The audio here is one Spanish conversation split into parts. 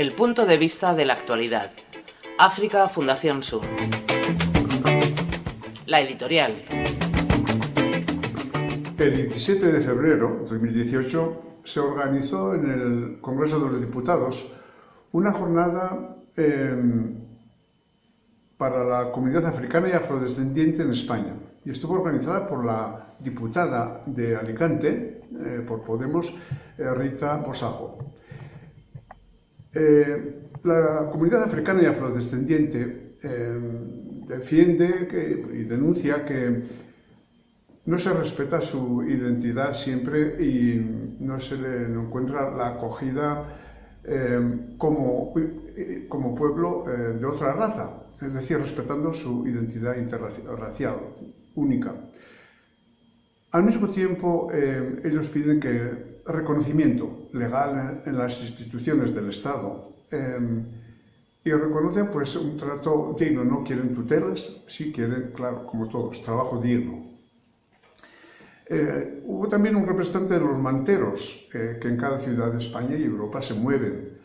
El punto de vista de la actualidad. África Fundación Sur. La editorial. El 17 de febrero de 2018 se organizó en el Congreso de los Diputados una jornada eh, para la comunidad africana y afrodescendiente en España. Y estuvo organizada por la diputada de Alicante, eh, por Podemos, eh, Rita Bosajo. Eh, la comunidad africana y afrodescendiente eh, defiende y denuncia que no se respeta su identidad siempre y no se le encuentra la acogida eh, como, como, pueblo de otra raza, es decir, respetando su identidad interracial única. Al mismo tiempo, ellos piden que reconocimiento legal en las instituciones del Estado em, y reconocen pues un trato digno, no quieren tutelas, sí quieren, claro, como todos, trabajo digno. Eh, hubo también un representante de los manteros eh, que en cada ciudad de España y Europa se mueven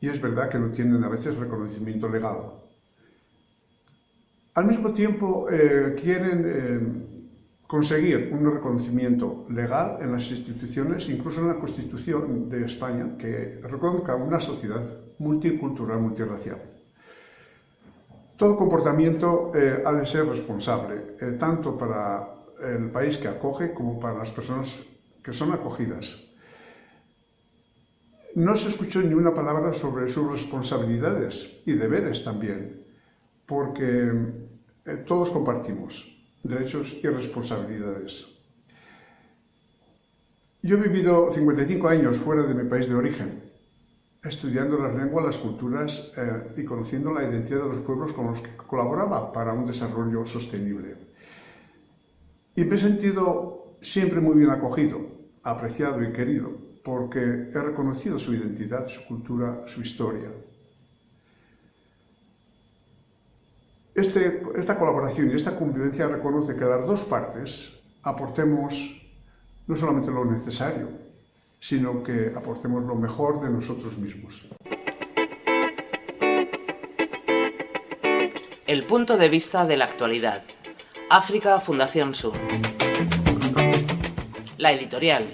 y es verdad que no tienen a veces reconocimiento legal. Al mismo tiempo eh, quieren em, conseguir un reconocimiento legal en las instituciones, incluso en la Constitución de España, que reconozca una sociedad multicultural, multirracial. Todo comportamiento eh, ha de ser responsable, eh, tanto para el país que acoge como para las personas que son acogidas. No se escuchó ni una palabra sobre sus responsabilidades y deberes también, porque eh, todos compartimos derechos y responsabilidades. Yo he vivido 55 años fuera de mi país de origen, estudiando las lenguas, las culturas eh, y conociendo la identidad de los pueblos con los que colaboraba para un desarrollo sostenible. Y me he sentido siempre muy bien acogido, apreciado y querido, porque he reconocido su identidad, su cultura, su historia. Este, esta colaboración y esta convivencia reconoce que las dos partes aportemos no solamente lo necesario, sino que aportemos lo mejor de nosotros mismos. El punto de vista de la actualidad. África Fundación Sur. La editorial.